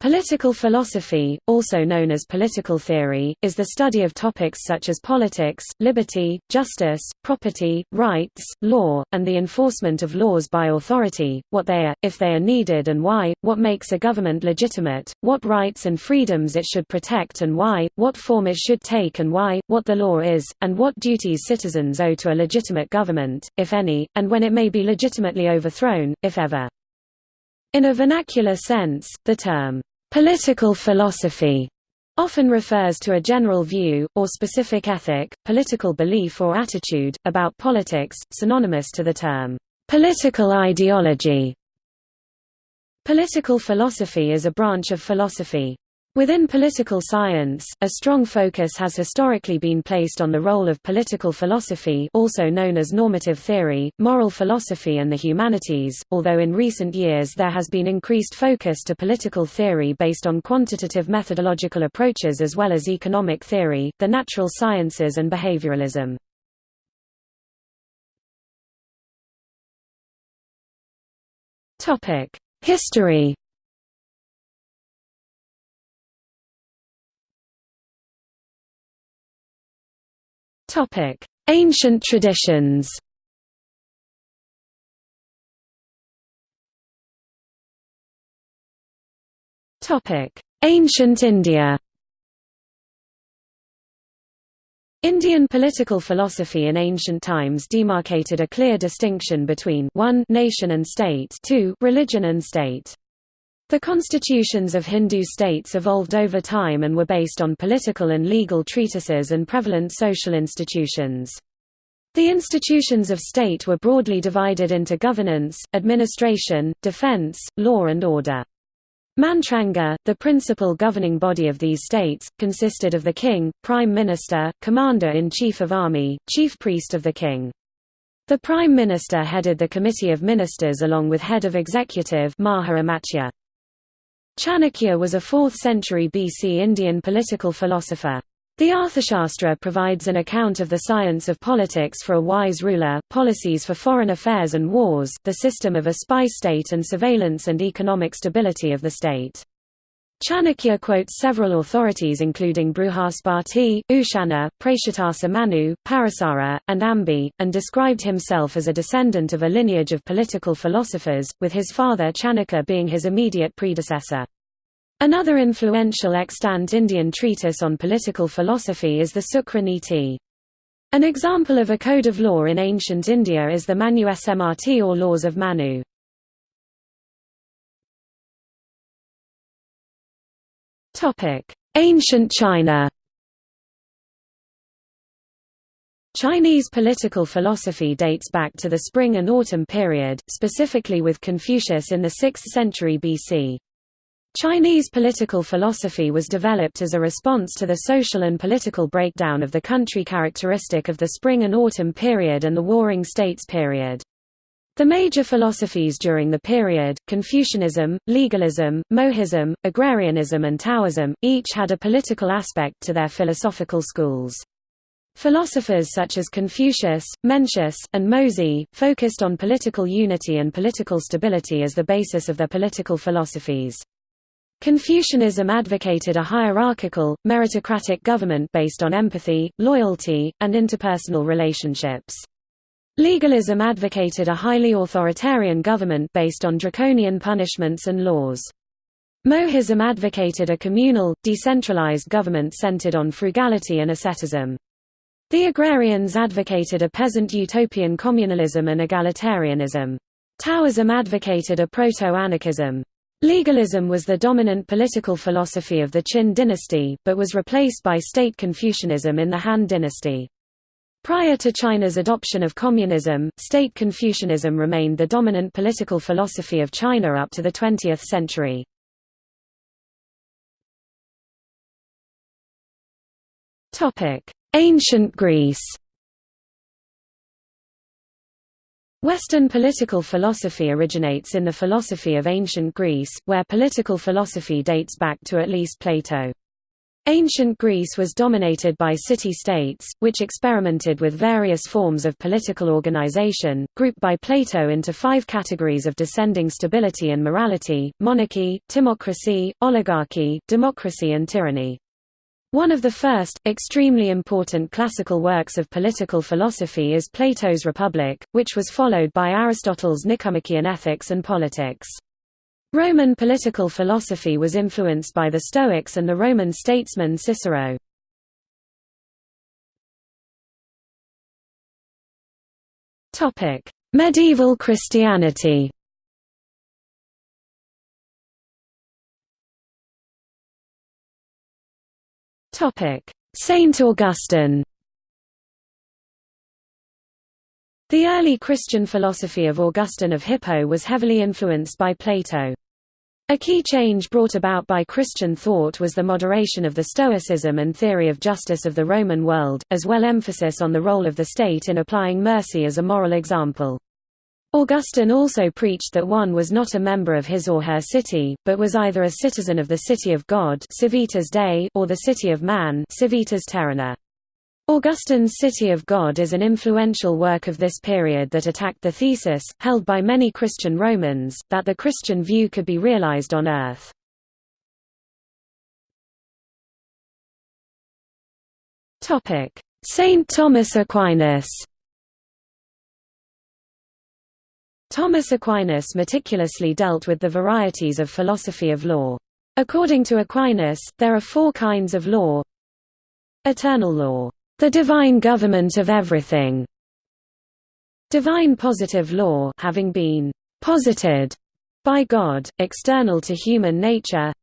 Political philosophy, also known as political theory, is the study of topics such as politics, liberty, justice, property, rights, law, and the enforcement of laws by authority, what they are, if they are needed and why, what makes a government legitimate, what rights and freedoms it should protect and why, what form it should take and why, what the law is, and what duties citizens owe to a legitimate government, if any, and when it may be legitimately overthrown, if ever. In a vernacular sense, the term Political philosophy often refers to a general view, or specific ethic, political belief or attitude, about politics, synonymous to the term, political ideology. Political philosophy is a branch of philosophy. Within political science, a strong focus has historically been placed on the role of political philosophy also known as normative theory, moral philosophy and the humanities, although in recent years there has been increased focus to political theory based on quantitative methodological approaches as well as economic theory, the natural sciences and behavioralism. History Topic: Ancient traditions. Topic: Ancient India. Indian political philosophy in ancient times demarcated a clear distinction between 1 nation and state 2 religion and state. The constitutions of Hindu states evolved over time and were based on political and legal treatises and prevalent social institutions. The institutions of state were broadly divided into governance, administration, defense, law and order. Mantranga, the principal governing body of these states, consisted of the king, prime minister, commander-in-chief of army, chief priest of the king. The prime minister headed the committee of ministers along with head of executive Maha Chanakya was a 4th century BC Indian political philosopher. The Arthashastra provides an account of the science of politics for a wise ruler, policies for foreign affairs and wars, the system of a spy state and surveillance and economic stability of the state. Chanakya quotes several authorities including Bruhaspati, Ushana, Prachetasa Manu, Parasara, and Ambi, and described himself as a descendant of a lineage of political philosophers, with his father Chanakya being his immediate predecessor. Another influential extant Indian treatise on political philosophy is the Sukra Niti. An example of a code of law in ancient India is the Manu Smrt or Laws of Manu. Ancient China Chinese political philosophy dates back to the Spring and Autumn period, specifically with Confucius in the 6th century BC. Chinese political philosophy was developed as a response to the social and political breakdown of the country characteristic of the Spring and Autumn period and the Warring States period. The major philosophies during the period, Confucianism, legalism, Mohism, agrarianism and Taoism, each had a political aspect to their philosophical schools. Philosophers such as Confucius, Mencius, and Mozi, focused on political unity and political stability as the basis of their political philosophies. Confucianism advocated a hierarchical, meritocratic government based on empathy, loyalty, and interpersonal relationships. Legalism advocated a highly authoritarian government based on draconian punishments and laws. Mohism advocated a communal, decentralized government centered on frugality and asceticism. The agrarians advocated a peasant utopian communalism and egalitarianism. Taoism advocated a proto-anarchism. Legalism was the dominant political philosophy of the Qin dynasty, but was replaced by state Confucianism in the Han dynasty. Prior to China's adoption of communism, state Confucianism remained the dominant political philosophy of China up to the 20th century. Ancient Greece Western political philosophy originates in the philosophy of ancient Greece, where political philosophy dates back to at least Plato. Ancient Greece was dominated by city-states, which experimented with various forms of political organization, grouped by Plato into five categories of descending stability and morality, monarchy, timocracy, oligarchy, democracy and tyranny. One of the first, extremely important classical works of political philosophy is Plato's Republic, which was followed by Aristotle's Nicomachean Ethics and Politics. Roman political philosophy was influenced by the Stoics and the Roman statesman Cicero. Medieval Christianity Saint Augustine The early Christian philosophy of Augustine of Hippo was heavily influenced by Plato. A key change brought about by Christian thought was the moderation of the Stoicism and theory of justice of the Roman world, as well emphasis on the role of the state in applying mercy as a moral example. Augustine also preached that one was not a member of his or her city, but was either a citizen of the city of God or the city of man civitas. Augustine's City of God is an influential work of this period that attacked the thesis, held by many Christian Romans, that the Christian view could be realized on earth. Saint Thomas Aquinas Thomas Aquinas meticulously dealt with the varieties of philosophy of law. According to Aquinas, there are four kinds of law Eternal law the divine government of everything. Divine positive law having been posited by God, external to human nature.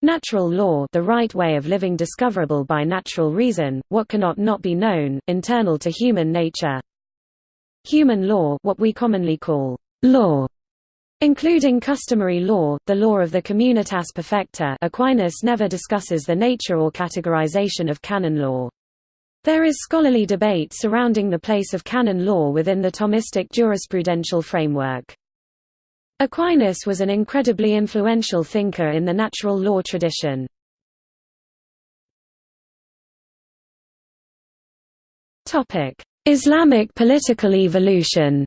Natural law the right way of living discoverable by natural reason, what cannot not be known, internal to human nature. Human law what we commonly call law Including customary law, the law of the communitas perfecta Aquinas never discusses the nature or categorization of canon law. There is scholarly debate surrounding the place of canon law within the Thomistic jurisprudential framework. Aquinas was an incredibly influential thinker in the natural law tradition. Islamic political evolution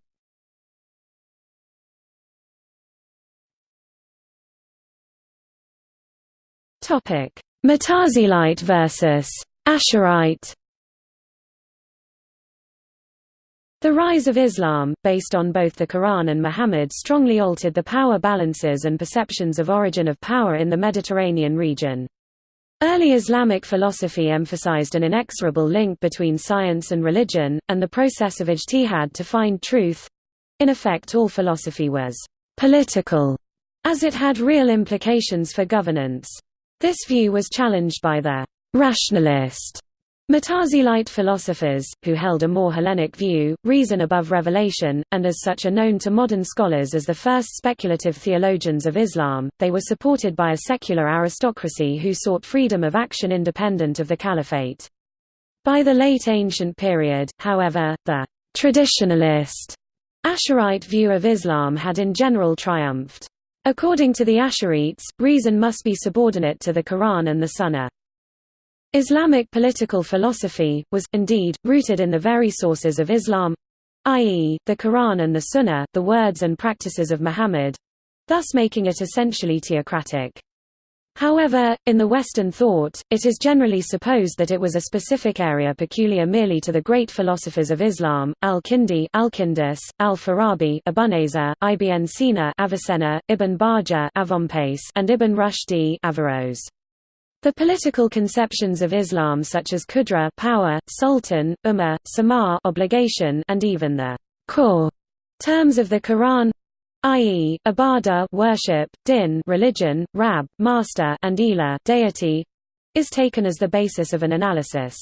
Topic: Mutazilite versus Asharite The rise of Islam, based on both the Quran and Muhammad strongly altered the power balances and perceptions of origin of power in the Mediterranean region. Early Islamic philosophy emphasized an inexorable link between science and religion, and the process of ijtihad to find truth. In effect all philosophy was «political», as it had real implications for governance. This view was challenged by the «rationalist» Mutazilite philosophers, who held a more Hellenic view, reason above revelation, and as such are known to modern scholars as the first speculative theologians of Islam, they were supported by a secular aristocracy who sought freedom of action independent of the caliphate. By the late ancient period, however, the traditionalist Asharite view of Islam had in general triumphed. According to the Asharites, reason must be subordinate to the Quran and the Sunnah. Islamic political philosophy, was, indeed, rooted in the very sources of Islam i.e., the Quran and the Sunnah, the words and practices of Muhammad thus making it essentially theocratic. However, in the Western thought, it is generally supposed that it was a specific area peculiar merely to the great philosophers of Islam, al-Kindi Alkindus, al-Farabi Abu'l-Nasr, Ibn Sina Avicenna, Ibn Bajjah and Ibn Rushdi Averroes. The political conceptions of Islam such as Qudra power, sultan, ummah, sama obligation and even the core terms of the Quran i.e., ibadah worship, din religion, rab master and ilah deity is taken as the basis of an analysis.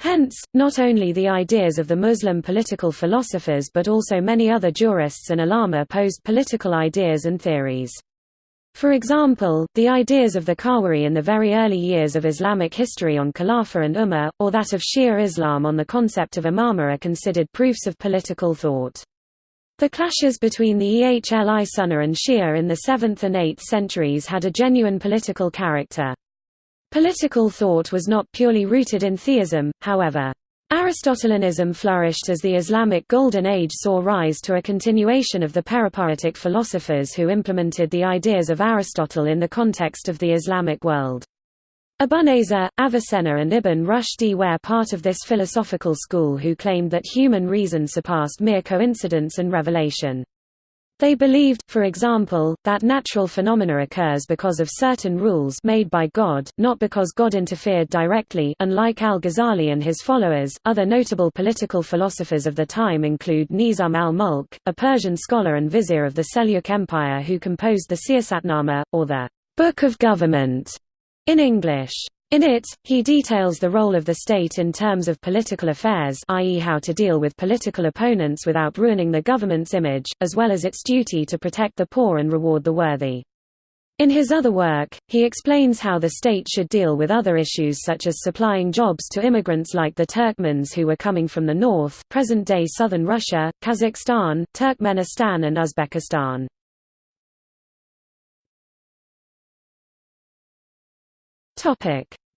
Hence, not only the ideas of the Muslim political philosophers but also many other jurists and ulama posed political ideas and theories. For example, the ideas of the Khawarij in the very early years of Islamic history on Khilafah and Ummah, or that of Shia Islam on the concept of imamah are considered proofs of political thought. The clashes between the Ehli Sunnah and Shia in the 7th and 8th centuries had a genuine political character. Political thought was not purely rooted in theism, however. Aristotelianism flourished as the Islamic Golden Age saw rise to a continuation of the peripatetic philosophers who implemented the ideas of Aristotle in the context of the Islamic world. Abu'l-Nasr, Avicenna and Ibn Rushd were part of this philosophical school who claimed that human reason surpassed mere coincidence and revelation. They believed, for example, that natural phenomena occurs because of certain rules made by God, not because God interfered directly unlike al-Ghazali and his followers. Other notable political philosophers of the time include Nizam al-Mulk, a Persian scholar and vizier of the Seljuk Empire who composed the Siyasatnama, or the Book of Government in English. In it, he details the role of the state in terms of political affairs i.e. how to deal with political opponents without ruining the government's image, as well as its duty to protect the poor and reward the worthy. In his other work, he explains how the state should deal with other issues such as supplying jobs to immigrants like the Turkmens who were coming from the north present-day southern Russia, Kazakhstan, Turkmenistan and Uzbekistan.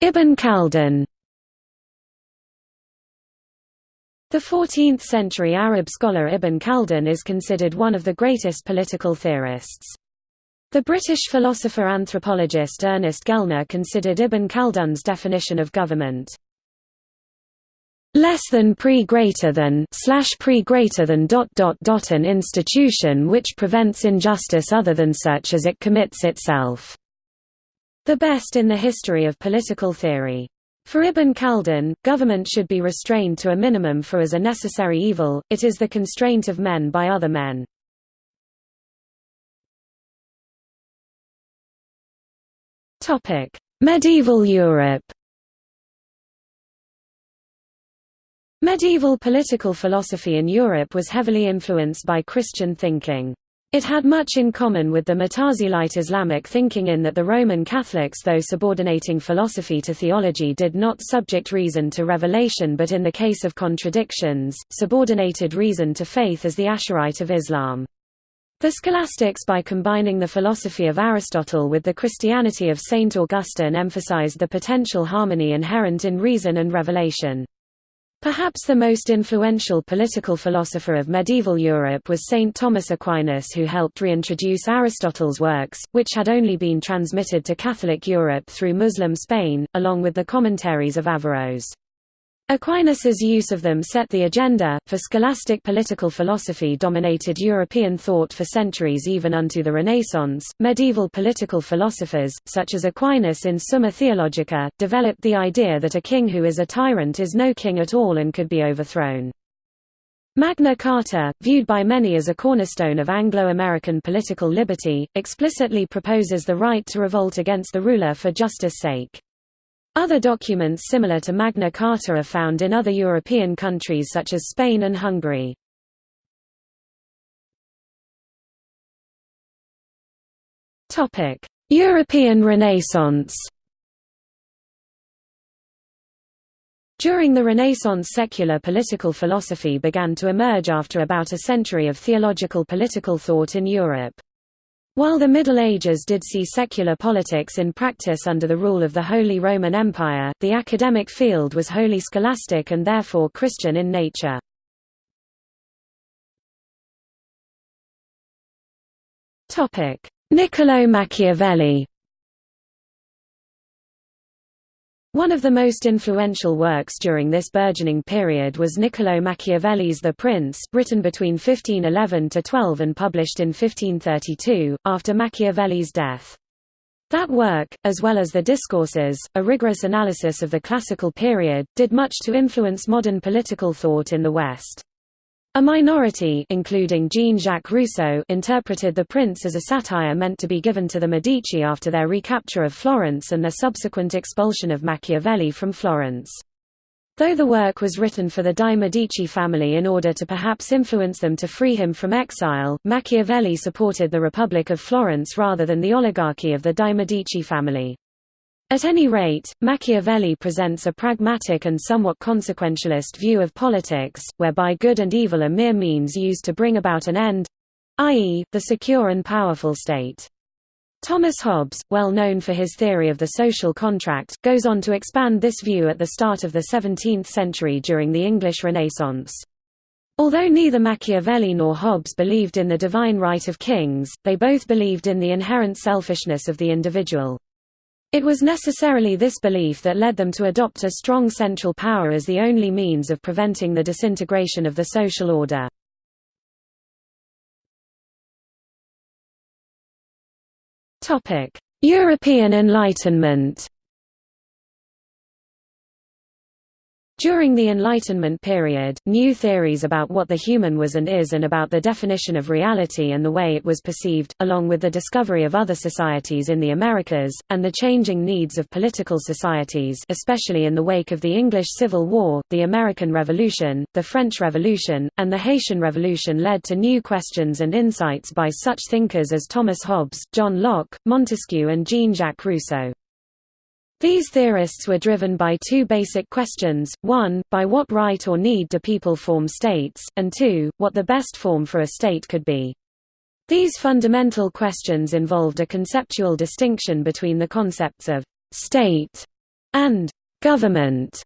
Ibn Khaldun The 14th-century Arab scholar Ibn Khaldun is considered one of the greatest political theorists. The British philosopher-anthropologist Ernest Gellner considered Ibn Khaldun's definition of government less than pre greater than slash pre greater than dot dot dot an institution which prevents injustice other than such as it commits itself. The best in the history of political theory. For Ibn Khaldun, government should be restrained to a minimum for as a necessary evil, it is the constraint of men by other men. Medieval Europe Medieval political philosophy in Europe was heavily influenced by Christian thinking. It had much in common with the Mutazilite Islamic thinking in that the Roman Catholics though subordinating philosophy to theology did not subject reason to revelation but in the case of contradictions, subordinated reason to faith as the Asharite of Islam. The scholastics by combining the philosophy of Aristotle with the Christianity of Saint Augustine emphasized the potential harmony inherent in reason and revelation. Perhaps the most influential political philosopher of medieval Europe was Saint Thomas Aquinas who helped reintroduce Aristotle's works, which had only been transmitted to Catholic Europe through Muslim Spain, along with the commentaries of Averroes. Aquinas's use of them set the agenda, for scholastic political philosophy dominated European thought for centuries even unto the Renaissance. Medieval political philosophers, such as Aquinas in Summa Theologica, developed the idea that a king who is a tyrant is no king at all and could be overthrown. Magna Carta, viewed by many as a cornerstone of Anglo-American political liberty, explicitly proposes the right to revolt against the ruler for justice sake. Other documents similar to Magna Carta are found in other European countries such as Spain and Hungary. European Renaissance During the Renaissance secular political philosophy began to emerge after about a century of theological political thought in Europe. While the Middle Ages did see secular politics in practice under the rule of the Holy Roman Empire, the academic field was wholly scholastic and therefore Christian in nature. Niccolò Machiavelli One of the most influential works during this burgeoning period was Niccolò Machiavelli's The Prince, written between 1511–12 and published in 1532, after Machiavelli's death. That work, as well as the Discourses, a rigorous analysis of the classical period, did much to influence modern political thought in the West. A minority including Jean-Jacques Rousseau interpreted The Prince as a satire meant to be given to the Medici after their recapture of Florence and their subsequent expulsion of Machiavelli from Florence. Though the work was written for the Dei Medici family in order to perhaps influence them to free him from exile, Machiavelli supported the Republic of Florence rather than the oligarchy of the Dei Medici family. At any rate, Machiavelli presents a pragmatic and somewhat consequentialist view of politics, whereby good and evil are mere means used to bring about an end—i.e., the secure and powerful state. Thomas Hobbes, well known for his theory of the social contract, goes on to expand this view at the start of the 17th century during the English Renaissance. Although neither Machiavelli nor Hobbes believed in the divine right of kings, they both believed in the inherent selfishness of the individual. It was necessarily this belief that led them to adopt a strong central power as the only means of preventing the disintegration of the social order. European Enlightenment During the Enlightenment period, new theories about what the human was and is and about the definition of reality and the way it was perceived, along with the discovery of other societies in the Americas, and the changing needs of political societies especially in the wake of the English Civil War, the American Revolution, the French Revolution, and the Haitian Revolution led to new questions and insights by such thinkers as Thomas Hobbes, John Locke, Montesquieu and Jean-Jacques Rousseau. These theorists were driven by two basic questions, one, by what right or need do people form states, and two, what the best form for a state could be. These fundamental questions involved a conceptual distinction between the concepts of «state» and «government».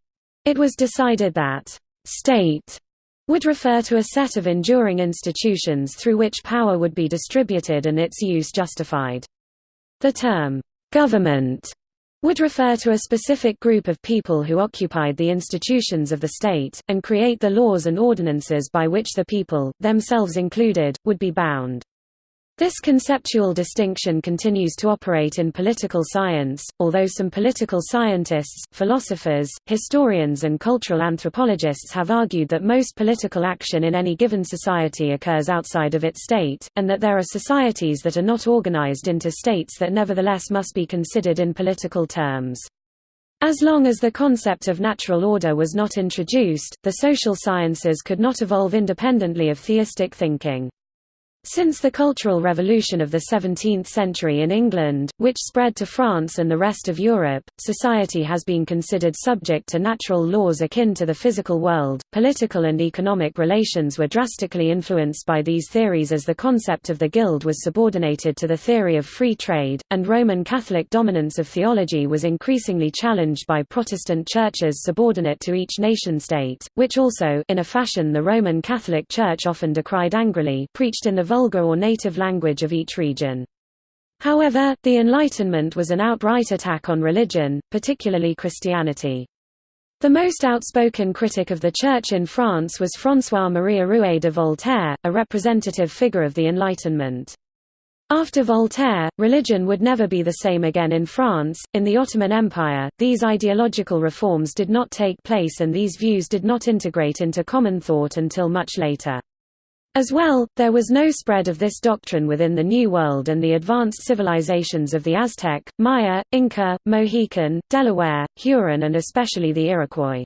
It was decided that «state» would refer to a set of enduring institutions through which power would be distributed and its use justified. The term «government» would refer to a specific group of people who occupied the institutions of the state, and create the laws and ordinances by which the people, themselves included, would be bound. This conceptual distinction continues to operate in political science, although some political scientists, philosophers, historians and cultural anthropologists have argued that most political action in any given society occurs outside of its state, and that there are societies that are not organized into states that nevertheless must be considered in political terms. As long as the concept of natural order was not introduced, the social sciences could not evolve independently of theistic thinking. Since the Cultural Revolution of the 17th century in England, which spread to France and the rest of Europe, society has been considered subject to natural laws akin to the physical world. Political and economic relations were drastically influenced by these theories as the concept of the guild was subordinated to the theory of free trade, and Roman Catholic dominance of theology was increasingly challenged by Protestant churches subordinate to each nation-state, which also, in a fashion the Roman Catholic Church often decried angrily, preached in the vulgar or native language of each region. However, the Enlightenment was an outright attack on religion, particularly Christianity. The most outspoken critic of the Church in France was François-Marie Arouet de Voltaire, a representative figure of the Enlightenment. After Voltaire, religion would never be the same again in France. In the Ottoman Empire, these ideological reforms did not take place and these views did not integrate into common thought until much later. As well, there was no spread of this doctrine within the New World and the advanced civilizations of the Aztec, Maya, Inca, Mohican, Delaware, Huron and especially the Iroquois.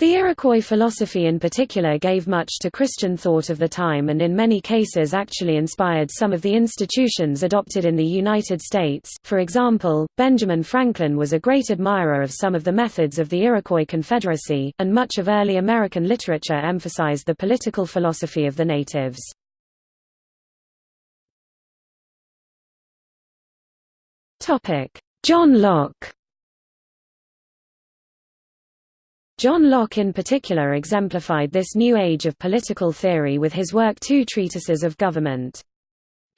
The Iroquois philosophy in particular gave much to Christian thought of the time and in many cases actually inspired some of the institutions adopted in the United States. For example, Benjamin Franklin was a great admirer of some of the methods of the Iroquois Confederacy, and much of early American literature emphasized the political philosophy of the natives. John Locke John Locke in particular exemplified this new age of political theory with his work Two Treatises of Government.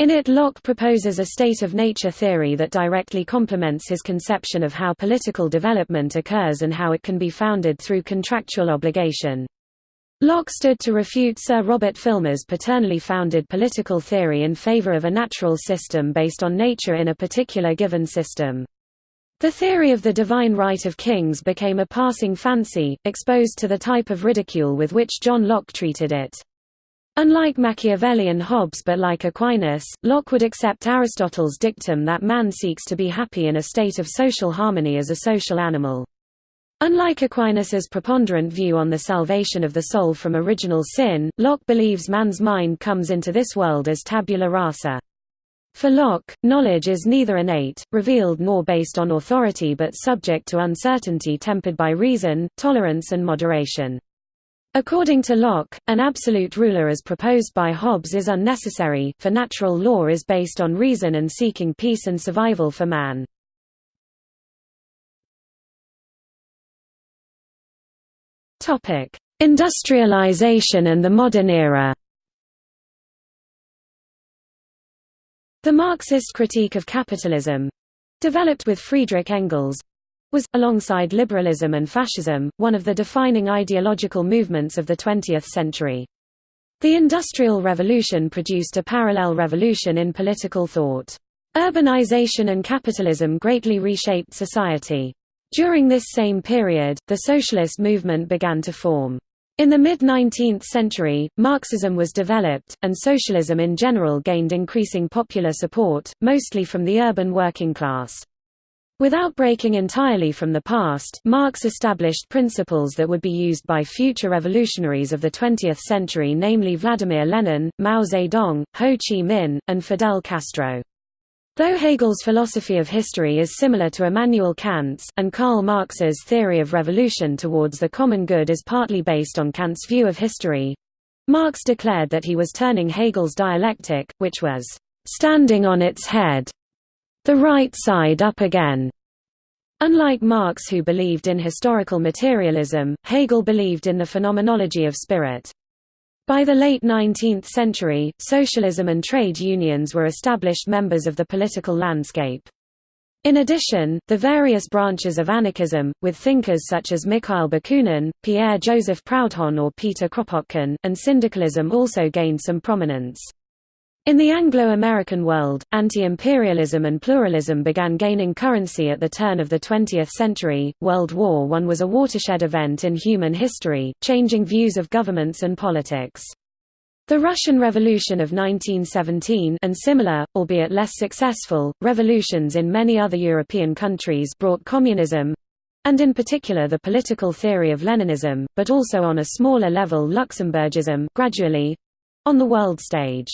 In it Locke proposes a state of nature theory that directly complements his conception of how political development occurs and how it can be founded through contractual obligation. Locke stood to refute Sir Robert Filmer's paternally founded political theory in favor of a natural system based on nature in a particular given system. The theory of the divine right of kings became a passing fancy, exposed to the type of ridicule with which John Locke treated it. Unlike Machiavelli and Hobbes but like Aquinas, Locke would accept Aristotle's dictum that man seeks to be happy in a state of social harmony as a social animal. Unlike Aquinas's preponderant view on the salvation of the soul from original sin, Locke believes man's mind comes into this world as tabula rasa. For Locke, knowledge is neither innate, revealed nor based on authority but subject to uncertainty tempered by reason, tolerance and moderation. According to Locke, an absolute ruler as proposed by Hobbes is unnecessary, for natural law is based on reason and seeking peace and survival for man. Industrialization and the modern era The Marxist critique of capitalism—developed with Friedrich Engels, was, alongside liberalism and fascism, one of the defining ideological movements of the 20th century. The Industrial Revolution produced a parallel revolution in political thought. Urbanization and capitalism greatly reshaped society. During this same period, the socialist movement began to form. In the mid-19th century, Marxism was developed, and socialism in general gained increasing popular support, mostly from the urban working class. Without breaking entirely from the past, Marx established principles that would be used by future revolutionaries of the 20th century namely Vladimir Lenin, Mao Zedong, Ho Chi Minh, and Fidel Castro. Though Hegel's philosophy of history is similar to Immanuel Kant's, and Karl Marx's theory of revolution towards the common good is partly based on Kant's view of history, Marx declared that he was turning Hegel's dialectic, which was standing on its head, the right side up again. Unlike Marx who believed in historical materialism, Hegel believed in the phenomenology of spirit. By the late 19th century, socialism and trade unions were established members of the political landscape. In addition, the various branches of anarchism, with thinkers such as Mikhail Bakunin, Pierre-Joseph Proudhon or Peter Kropotkin, and syndicalism also gained some prominence. In the Anglo-American world, anti-imperialism and pluralism began gaining currency at the turn of the 20th century. World War I was a watershed event in human history, changing views of governments and politics. The Russian Revolution of 1917 and similar, albeit less successful, revolutions in many other European countries brought communism, and in particular the political theory of Leninism, but also on a smaller level Luxemburgism, gradually—on the world stage.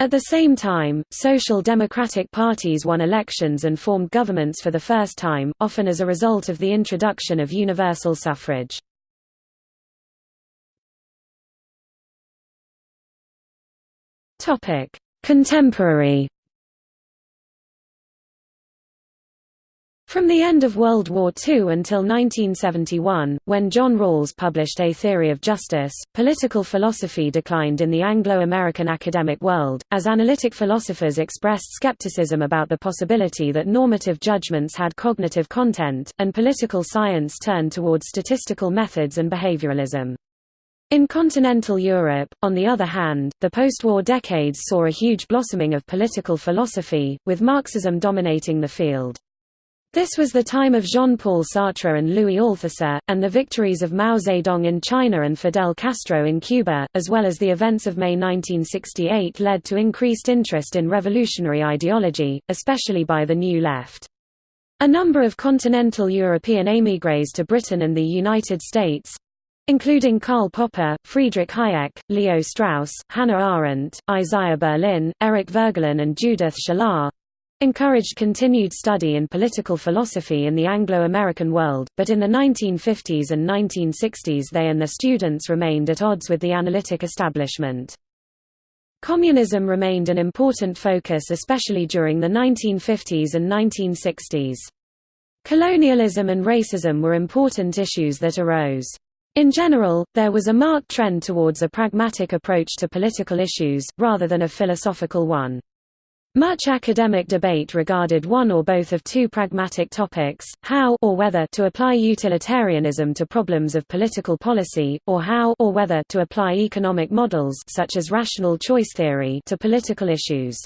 At the same time, social democratic parties won elections and formed governments for the first time, often as a result of the introduction of universal suffrage. Contemporary From the end of World War II until 1971, when John Rawls published A Theory of Justice, political philosophy declined in the Anglo-American academic world, as analytic philosophers expressed skepticism about the possibility that normative judgments had cognitive content, and political science turned toward statistical methods and behavioralism. In continental Europe, on the other hand, the post-war decades saw a huge blossoming of political philosophy, with Marxism dominating the field. This was the time of Jean-Paul Sartre and Louis Althusser, and the victories of Mao Zedong in China and Fidel Castro in Cuba, as well as the events of May 1968 led to increased interest in revolutionary ideology, especially by the New Left. A number of continental European émigrés to Britain and the United States, including Karl Popper, Friedrich Hayek, Leo Strauss, Hannah Arendt, Isaiah Berlin, Eric Voegelin and Judith Shklar, encouraged continued study in political philosophy in the Anglo-American world, but in the 1950s and 1960s they and their students remained at odds with the analytic establishment. Communism remained an important focus especially during the 1950s and 1960s. Colonialism and racism were important issues that arose. In general, there was a marked trend towards a pragmatic approach to political issues, rather than a philosophical one. Much academic debate regarded one or both of two pragmatic topics, how or whether to apply utilitarianism to problems of political policy, or how or whether to apply economic models such as rational choice theory to political issues.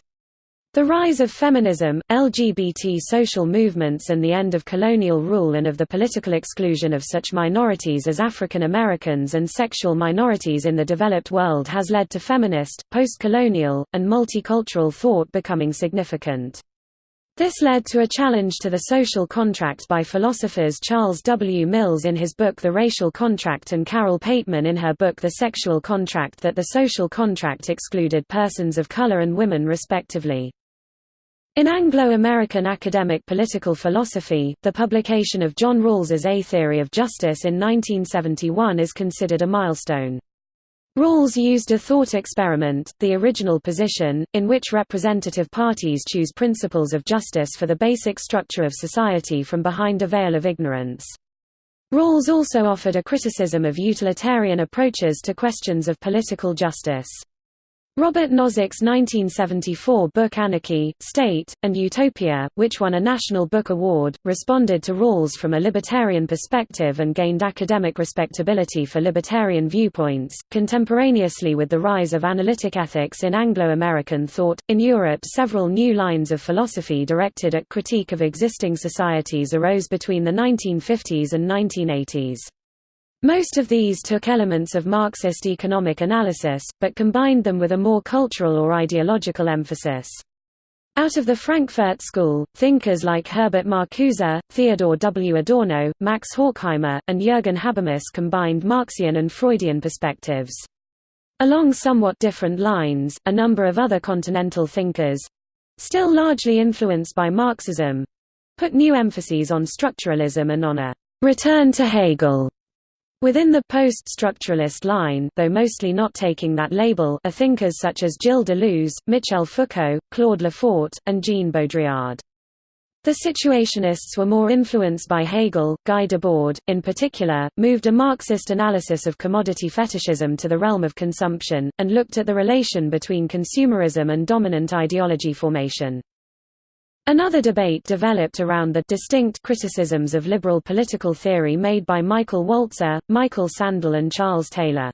The rise of feminism, LGBT social movements and the end of colonial rule and of the political exclusion of such minorities as African Americans and sexual minorities in the developed world has led to feminist, post-colonial, and multicultural thought becoming significant. This led to a challenge to the social contract by philosophers Charles W. Mills in his book The Racial Contract and Carole Pateman in her book The Sexual Contract that the social contract excluded persons of color and women respectively. In Anglo-American academic political philosophy, the publication of John Rawls's A Theory of Justice in 1971 is considered a milestone. Rawls used a thought experiment, the original position, in which representative parties choose principles of justice for the basic structure of society from behind a veil of ignorance. Rawls also offered a criticism of utilitarian approaches to questions of political justice. Robert Nozick's 1974 book Anarchy, State, and Utopia, which won a National Book Award, responded to Rawls from a libertarian perspective and gained academic respectability for libertarian viewpoints. Contemporaneously with the rise of analytic ethics in Anglo American thought, in Europe several new lines of philosophy directed at critique of existing societies arose between the 1950s and 1980s. Most of these took elements of Marxist economic analysis, but combined them with a more cultural or ideological emphasis. Out of the Frankfurt School, thinkers like Herbert Marcuse, Theodor W. Adorno, Max Horkheimer, and Jürgen Habermas combined Marxian and Freudian perspectives. Along somewhat different lines, a number of other continental thinkers—still largely influenced by Marxism—put new emphases on structuralism and on a «return to Hegel» Within the post-structuralist line though mostly not taking that label are thinkers such as Gilles Deleuze, Michel Foucault, Claude Lefort, and Jean Baudrillard. The Situationists were more influenced by Hegel. Guy Debord, in particular, moved a Marxist analysis of commodity fetishism to the realm of consumption, and looked at the relation between consumerism and dominant ideology formation. Another debate developed around the distinct criticisms of liberal political theory made by Michael Walzer, Michael Sandel and Charles Taylor.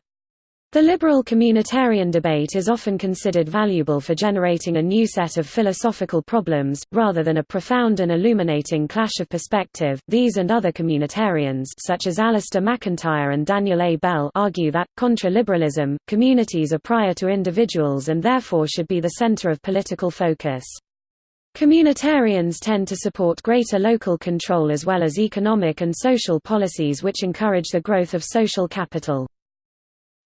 The liberal communitarian debate is often considered valuable for generating a new set of philosophical problems, rather than a profound and illuminating clash of perspective. These and other communitarians, such as Alasdair MacIntyre and Daniel A. Bell, argue that, contra liberalism, communities are prior to individuals and therefore should be the center of political focus. Communitarians tend to support greater local control as well as economic and social policies which encourage the growth of social capital.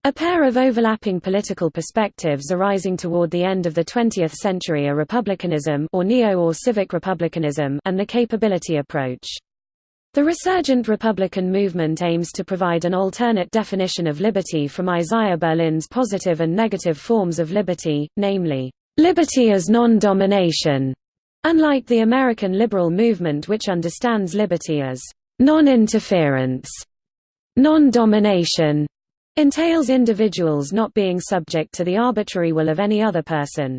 A pair of overlapping political perspectives arising toward the end of the 20th century are republicanism or neo or civic republicanism and the capability approach. The resurgent Republican movement aims to provide an alternate definition of liberty from Isaiah Berlin's positive and negative forms of liberty, namely, liberty as non-domination, Unlike the American liberal movement which understands liberty as non-interference, non-domination, entails individuals not being subject to the arbitrary will of any other person.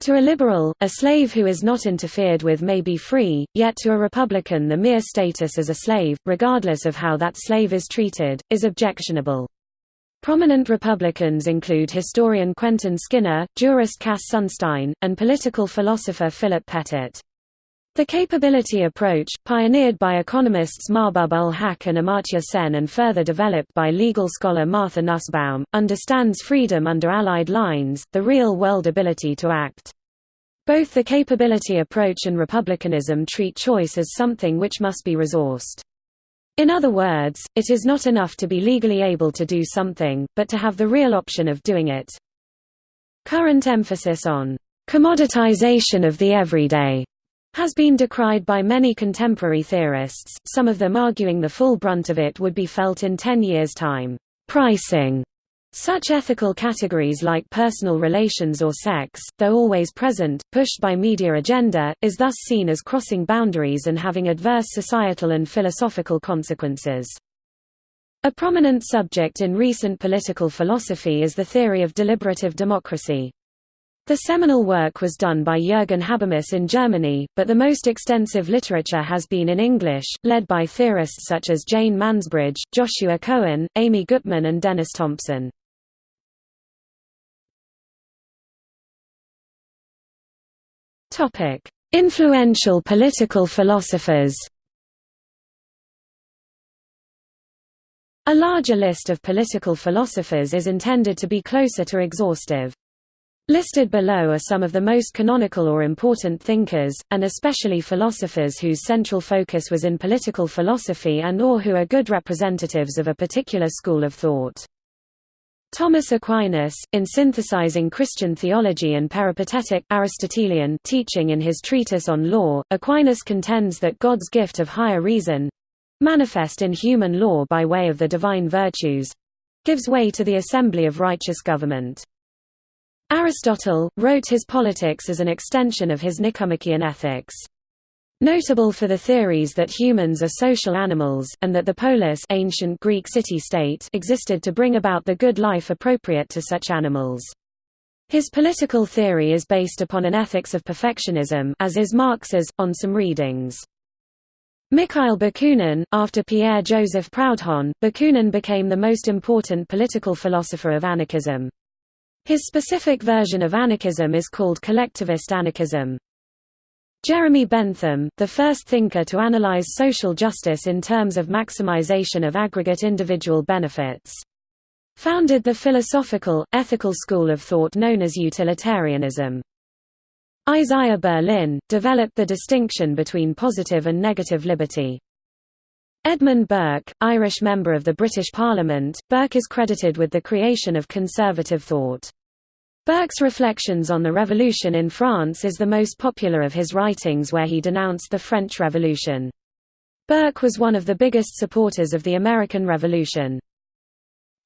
To a liberal, a slave who is not interfered with may be free, yet to a Republican the mere status as a slave, regardless of how that slave is treated, is objectionable. Prominent Republicans include historian Quentin Skinner, jurist Cass Sunstein, and political philosopher Philip Pettit. The capability approach, pioneered by economists Mahbub ul Haq and Amartya Sen and further developed by legal scholar Martha Nussbaum, understands freedom under Allied lines, the real-world ability to act. Both the capability approach and republicanism treat choice as something which must be resourced. In other words, it is not enough to be legally able to do something, but to have the real option of doing it. Current emphasis on commoditization of the everyday has been decried by many contemporary theorists, some of them arguing the full brunt of it would be felt in 10 years' time. Pricing such ethical categories like personal relations or sex, though always present, pushed by media agenda, is thus seen as crossing boundaries and having adverse societal and philosophical consequences. A prominent subject in recent political philosophy is the theory of deliberative democracy. The seminal work was done by Jürgen Habermas in Germany, but the most extensive literature has been in English, led by theorists such as Jane Mansbridge, Joshua Cohen, Amy Gutmann and Dennis Thompson. Topic: Influential political philosophers. A larger list of political philosophers is intended to be closer to exhaustive. Listed below are some of the most canonical or important thinkers, and especially philosophers whose central focus was in political philosophy and or who are good representatives of a particular school of thought. Thomas Aquinas, in synthesizing Christian theology and peripatetic Aristotelian teaching in his treatise on law, Aquinas contends that God's gift of higher reason—manifest in human law by way of the divine virtues—gives way to the assembly of righteous government. Aristotle, wrote his Politics as an extension of his Nicomachean Ethics. Notable for the theories that humans are social animals, and that the polis ancient Greek city-state existed to bring about the good life appropriate to such animals. His political theory is based upon an ethics of perfectionism as is Marx's, on some readings. Mikhail Bakunin, after Pierre-Joseph Proudhon, Bakunin became the most important political philosopher of anarchism. His specific version of anarchism is called collectivist anarchism. Jeremy Bentham, the first thinker to analyze social justice in terms of maximization of aggregate individual benefits. Founded the philosophical, ethical school of thought known as utilitarianism. Isaiah Berlin, developed the distinction between positive and negative liberty. Edmund Burke, Irish member of the British Parliament, Burke is credited with the creation of conservative thought. Burke's Reflections on the Revolution in France is the most popular of his writings where he denounced the French Revolution. Burke was one of the biggest supporters of the American Revolution.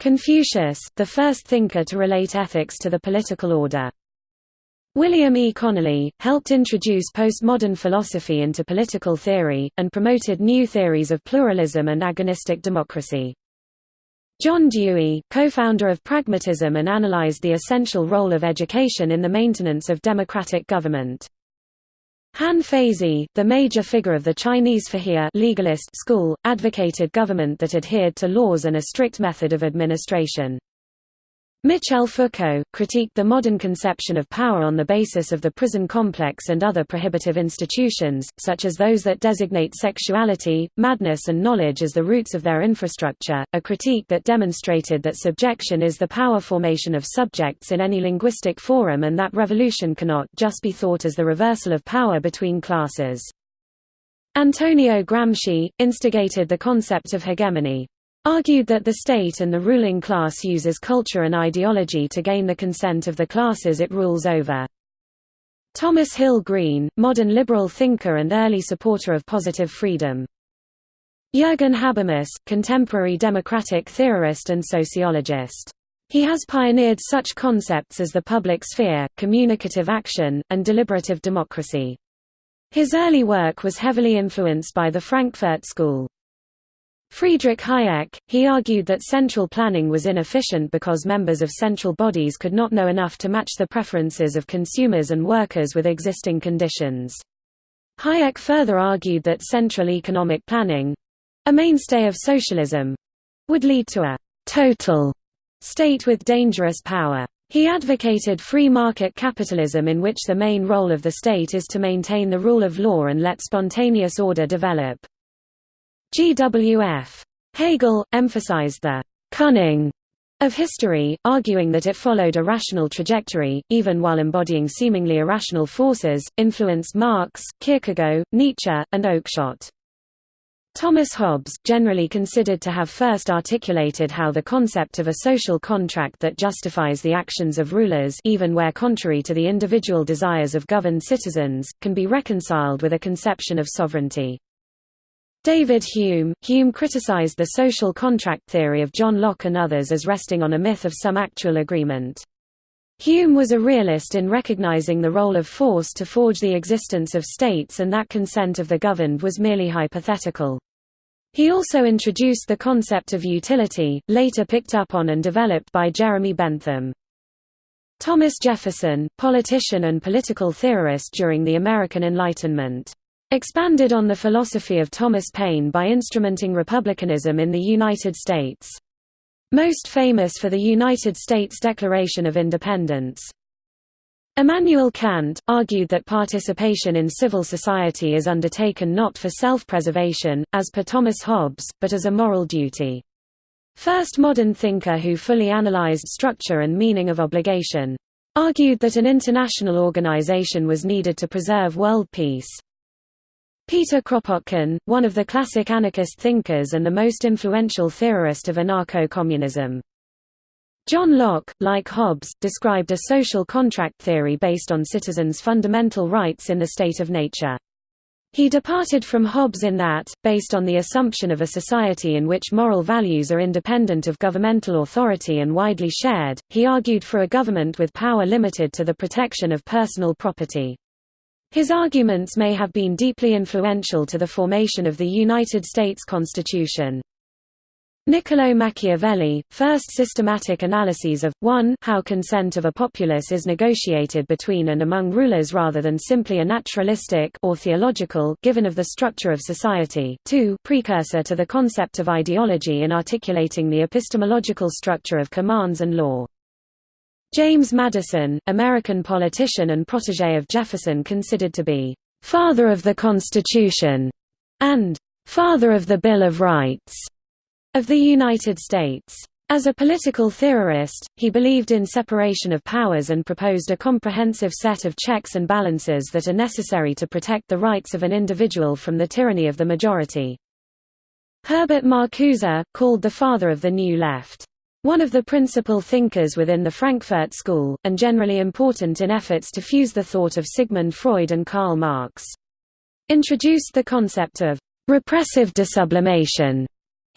Confucius, the first thinker to relate ethics to the political order. William E. Connolly, helped introduce postmodern philosophy into political theory, and promoted new theories of pluralism and agonistic democracy. John Dewey, co-founder of pragmatism and analyzed the essential role of education in the maintenance of democratic government. Han Feizi, the major figure of the Chinese Fajia legalist school, advocated government that adhered to laws and a strict method of administration. Michel Foucault, critiqued the modern conception of power on the basis of the prison complex and other prohibitive institutions, such as those that designate sexuality, madness and knowledge as the roots of their infrastructure, a critique that demonstrated that subjection is the power formation of subjects in any linguistic forum and that revolution cannot just be thought as the reversal of power between classes. Antonio Gramsci, instigated the concept of hegemony argued that the state and the ruling class uses culture and ideology to gain the consent of the classes it rules over. Thomas Hill Green, modern liberal thinker and early supporter of positive freedom. Jürgen Habermas, contemporary democratic theorist and sociologist. He has pioneered such concepts as the public sphere, communicative action, and deliberative democracy. His early work was heavily influenced by the Frankfurt School. Friedrich Hayek, he argued that central planning was inefficient because members of central bodies could not know enough to match the preferences of consumers and workers with existing conditions. Hayek further argued that central economic planning—a mainstay of socialism—would lead to a «total» state with dangerous power. He advocated free market capitalism in which the main role of the state is to maintain the rule of law and let spontaneous order develop. GWF. Hegel, emphasized the «cunning» of history, arguing that it followed a rational trajectory, even while embodying seemingly irrational forces, influenced Marx, Kierkegaard, Nietzsche, and Oakeshott. Thomas Hobbes, generally considered to have first articulated how the concept of a social contract that justifies the actions of rulers even where contrary to the individual desires of governed citizens, can be reconciled with a conception of sovereignty. David Hume Hume criticized the social contract theory of John Locke and others as resting on a myth of some actual agreement. Hume was a realist in recognizing the role of force to forge the existence of states and that consent of the governed was merely hypothetical. He also introduced the concept of utility, later picked up on and developed by Jeremy Bentham. Thomas Jefferson, politician and political theorist during the American Enlightenment Expanded on the philosophy of Thomas Paine by instrumenting republicanism in the United States. Most famous for the United States Declaration of Independence. Immanuel Kant, argued that participation in civil society is undertaken not for self-preservation, as per Thomas Hobbes, but as a moral duty. First modern thinker who fully analyzed structure and meaning of obligation. Argued that an international organization was needed to preserve world peace. Peter Kropotkin, one of the classic anarchist thinkers and the most influential theorist of anarcho-communism. John Locke, like Hobbes, described a social contract theory based on citizens' fundamental rights in the state of nature. He departed from Hobbes in that, based on the assumption of a society in which moral values are independent of governmental authority and widely shared, he argued for a government with power limited to the protection of personal property. His arguments may have been deeply influential to the formation of the United States Constitution. Niccolò Machiavelli, first systematic analyses of, 1 how consent of a populace is negotiated between and among rulers rather than simply a naturalistic or theological given of the structure of society 2 precursor to the concept of ideology in articulating the epistemological structure of commands and law. James Madison, American politician and protege of Jefferson considered to be, "...father of the Constitution", and "...father of the Bill of Rights", of the United States. As a political theorist, he believed in separation of powers and proposed a comprehensive set of checks and balances that are necessary to protect the rights of an individual from the tyranny of the majority. Herbert Marcuse, called the father of the New Left. One of the principal thinkers within the Frankfurt School, and generally important in efforts to fuse the thought of Sigmund Freud and Karl Marx. Introduced the concept of repressive desublimation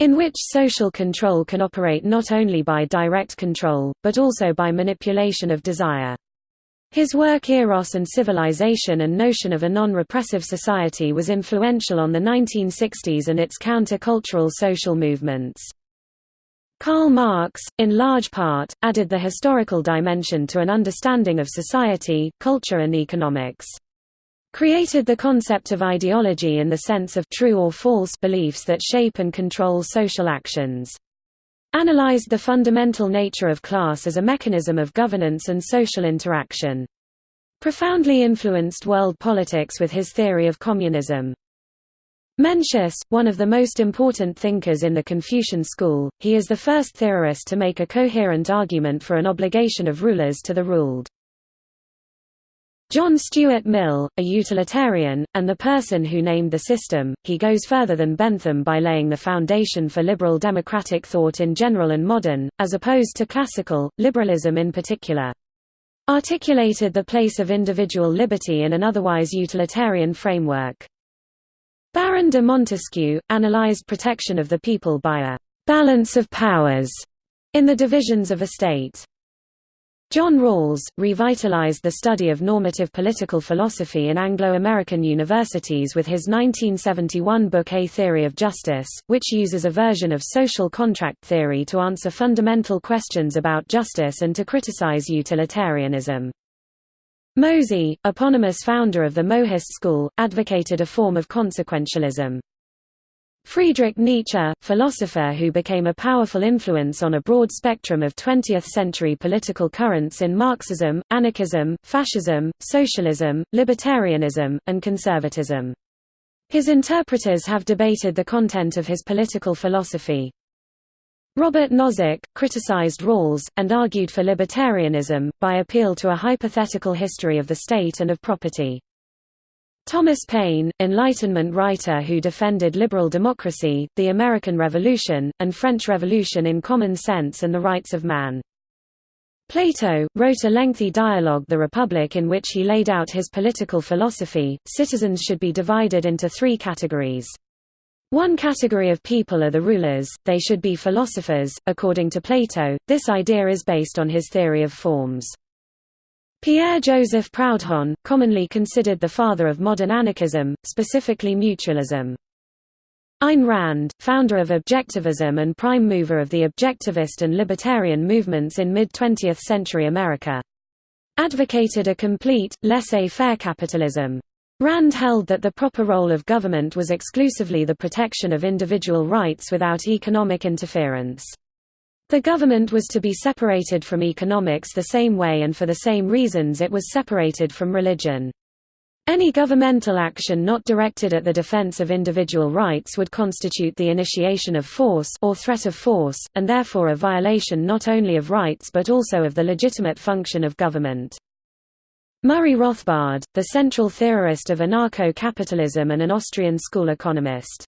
in which social control can operate not only by direct control, but also by manipulation of desire. His work Eros and Civilization and notion of a non-repressive society was influential on the 1960s and its counter-cultural social movements. Karl Marx, in large part, added the historical dimension to an understanding of society, culture and economics created the concept of ideology in the sense of true or false beliefs that shape and control social actions. Analyzed the fundamental nature of class as a mechanism of governance and social interaction. Profoundly influenced world politics with his theory of communism. Mencius, one of the most important thinkers in the Confucian school, he is the first theorist to make a coherent argument for an obligation of rulers to the ruled. John Stuart Mill, a utilitarian, and the person who named the system, he goes further than Bentham by laying the foundation for liberal democratic thought in general and modern, as opposed to classical, liberalism in particular. Articulated the place of individual liberty in an otherwise utilitarian framework. Baron de Montesquieu, analyzed protection of the people by a «balance of powers» in the divisions of a state. John Rawls, revitalized the study of normative political philosophy in Anglo-American universities with his 1971 book A Theory of Justice, which uses a version of social contract theory to answer fundamental questions about justice and to criticize utilitarianism. Mozi, eponymous founder of the Mohist school, advocated a form of consequentialism. Friedrich Nietzsche, philosopher who became a powerful influence on a broad spectrum of 20th-century political currents in Marxism, anarchism, fascism, socialism, libertarianism, and conservatism. His interpreters have debated the content of his political philosophy. Robert Nozick, criticized Rawls, and argued for libertarianism, by appeal to a hypothetical history of the state and of property. Thomas Paine, Enlightenment writer who defended liberal democracy, the American Revolution, and French Revolution in common sense and the rights of man. Plato, wrote a lengthy dialogue The Republic in which he laid out his political philosophy. Citizens should be divided into three categories. One category of people are the rulers, they should be philosophers, according to Plato, this idea is based on his theory of forms. Pierre-Joseph Proudhon, commonly considered the father of modern anarchism, specifically mutualism. Ayn Rand, founder of objectivism and prime mover of the objectivist and libertarian movements in mid-20th century America. Advocated a complete, laissez-faire capitalism. Rand held that the proper role of government was exclusively the protection of individual rights without economic interference. The government was to be separated from economics the same way and for the same reasons it was separated from religion. Any governmental action not directed at the defense of individual rights would constitute the initiation of force or threat of force, and therefore a violation not only of rights but also of the legitimate function of government. Murray Rothbard, the central theorist of anarcho-capitalism and an Austrian school economist.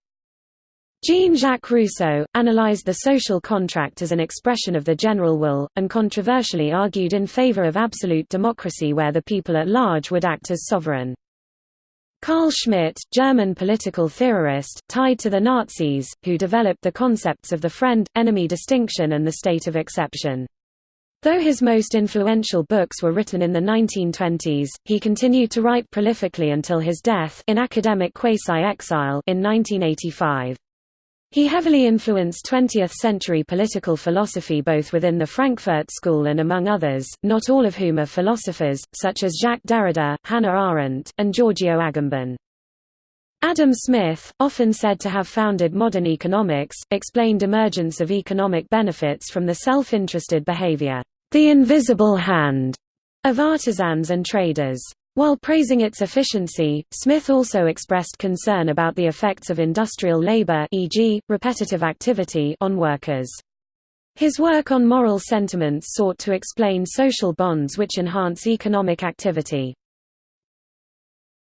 Jean-Jacques Rousseau, analyzed the social contract as an expression of the general will, and controversially argued in favor of absolute democracy where the people at large would act as sovereign. Carl Schmitt, German political theorist, tied to the Nazis, who developed the concepts of the friend-enemy distinction and the state of exception. Though his most influential books were written in the 1920s, he continued to write prolifically until his death in academic quasi-exile in 1985. He heavily influenced 20th-century political philosophy both within the Frankfurt School and among others, not all of whom are philosophers, such as Jacques Derrida, Hannah Arendt, and Giorgio Agamben. Adam Smith, often said to have founded modern economics, explained emergence of economic benefits from the self-interested behavior, the invisible hand, of artisans and traders. While praising its efficiency, Smith also expressed concern about the effects of industrial labor e.g., repetitive activity on workers. His work on moral sentiments sought to explain social bonds which enhance economic activity.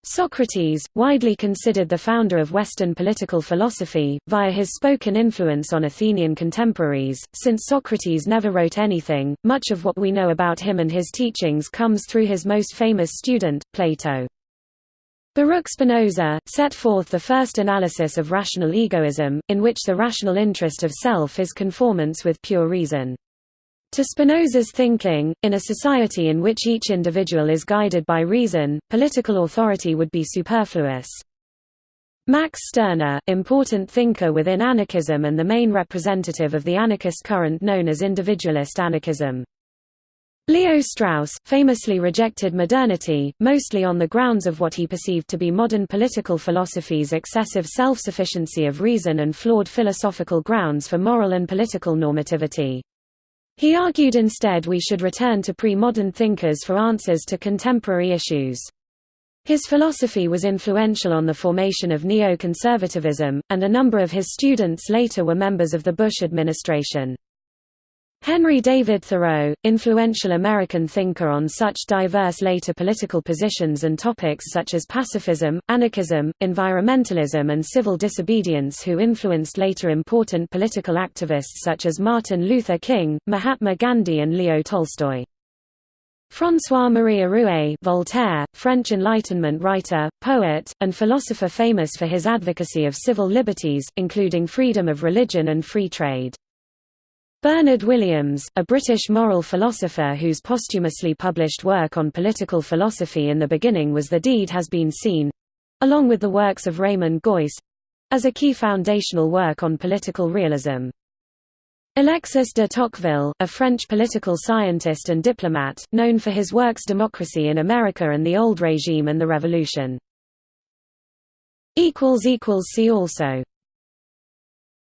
Socrates, widely considered the founder of Western political philosophy, via his spoken influence on Athenian contemporaries, since Socrates never wrote anything, much of what we know about him and his teachings comes through his most famous student, Plato. Baruch Spinoza, set forth the first analysis of rational egoism, in which the rational interest of self is conformance with pure reason. To Spinoza's thinking, in a society in which each individual is guided by reason, political authority would be superfluous. Max Stirner, important thinker within anarchism and the main representative of the anarchist current known as individualist anarchism. Leo Strauss, famously rejected modernity, mostly on the grounds of what he perceived to be modern political philosophy's excessive self-sufficiency of reason and flawed philosophical grounds for moral and political normativity. He argued instead we should return to pre-modern thinkers for answers to contemporary issues. His philosophy was influential on the formation of neo-conservatism, and a number of his students later were members of the Bush administration. Henry David Thoreau, influential American thinker on such diverse later political positions and topics such as pacifism, anarchism, environmentalism and civil disobedience who influenced later important political activists such as Martin Luther King, Mahatma Gandhi and Leo Tolstoy. François-Marie Arouet Voltaire, French Enlightenment writer, poet, and philosopher famous for his advocacy of civil liberties, including freedom of religion and free trade. Bernard Williams, a British moral philosopher whose posthumously published work on political philosophy in the beginning was The Deed has been seen—along with the works of Raymond Geuss—as a key foundational work on political realism. Alexis de Tocqueville, a French political scientist and diplomat, known for his works Democracy in America and the Old Regime and the Revolution. See also